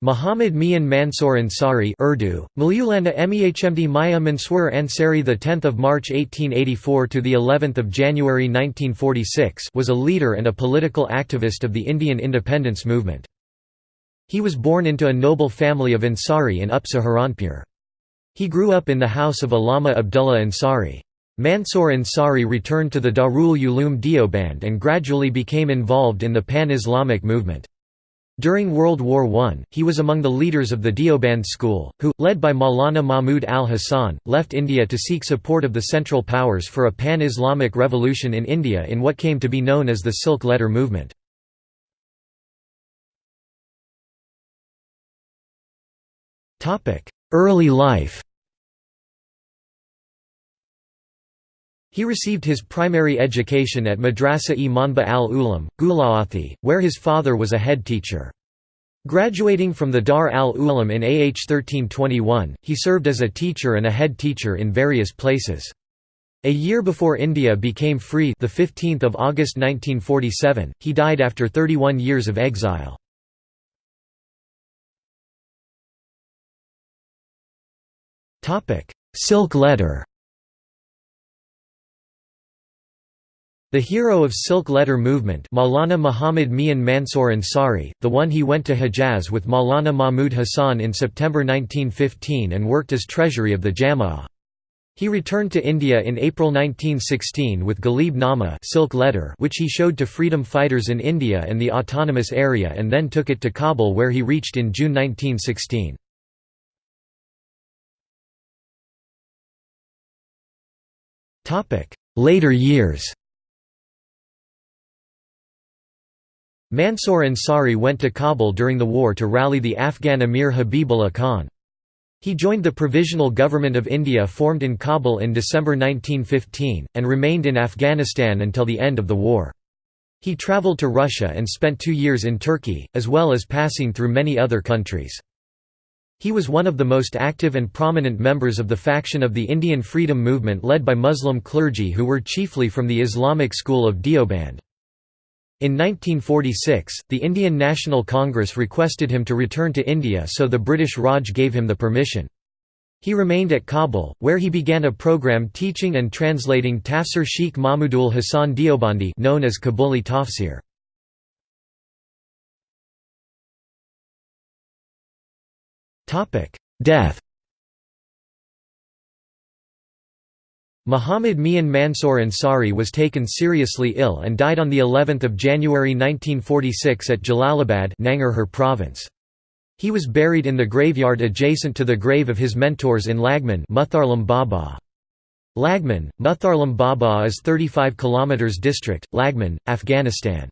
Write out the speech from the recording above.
Muhammad Mian Mansour Ansari Urdu, Malayulanda Mehmd Maya Mansour Ansari the 10th of March 1884 to the 11th of January 1946 was a leader and a political activist of the Indian independence movement. He was born into a noble family of Ansari in Up Saharanpur. He grew up in the house of Allama Abdullah Ansari. Mansour Ansari returned to the Darul Uloom Deoband and gradually became involved in the pan-Islamic movement. During World War I, he was among the leaders of the Deoband school, who, led by Maulana Mahmud al-Hasan, left India to seek support of the Central Powers for a pan-Islamic revolution in India in what came to be known as the Silk Letter movement. Early life He received his primary education at Madrasa-e Manba al-Ulam, Gulaathi, where his father was a head teacher. Graduating from the Dar al-Ulam in AH 1321, he served as a teacher and a head teacher in various places. A year before India became free the 15th of August 1947, he died after 31 years of exile. Silk letter The hero of Silk Letter movement Maulana Muhammad Mian Mansour Ansari, the one he went to Hejaz with Maulana Mahmud Hassan in September 1915 and worked as treasury of the Jama'ah. He returned to India in April 1916 with Ghalib Nama Silk Letter which he showed to freedom fighters in India and the autonomous area and then took it to Kabul where he reached in June 1916. Later years Mansour Ansari went to Kabul during the war to rally the Afghan Emir Habibullah Khan. He joined the Provisional Government of India formed in Kabul in December 1915, and remained in Afghanistan until the end of the war. He travelled to Russia and spent two years in Turkey, as well as passing through many other countries. He was one of the most active and prominent members of the faction of the Indian freedom movement led by Muslim clergy who were chiefly from the Islamic school of Deoband. In 1946, the Indian National Congress requested him to return to India so the British Raj gave him the permission. He remained at Kabul, where he began a program teaching and translating Tafsir Sheikh Mahmudul Hasan Deobandi known as Kabuli Tafsir. Death Muhammad Mian Mansour Ansari was taken seriously ill and died on the 11th of January 1946 at Jalalabad, Nangarhar province. He was buried in the graveyard adjacent to the grave of his mentors in Laghman, Mehtarlam Baba. Laghman, Mehtarlam Baba is 35 km district, Laghman, Afghanistan.